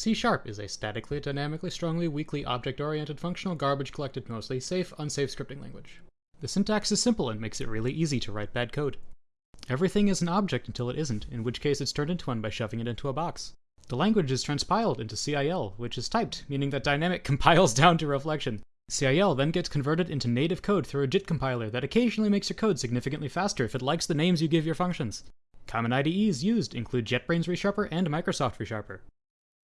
C Sharp is a statically, dynamically, strongly, weakly, object-oriented, functional, garbage collected mostly, safe, unsafe scripting language. The syntax is simple and makes it really easy to write bad code. Everything is an object until it isn't, in which case it's turned into one by shoving it into a box. The language is transpiled into CIL, which is typed, meaning that dynamic compiles down to reflection. CIL then gets converted into native code through a JIT compiler that occasionally makes your code significantly faster if it likes the names you give your functions. Common IDEs used include JetBrains ReSharper and Microsoft ReSharper.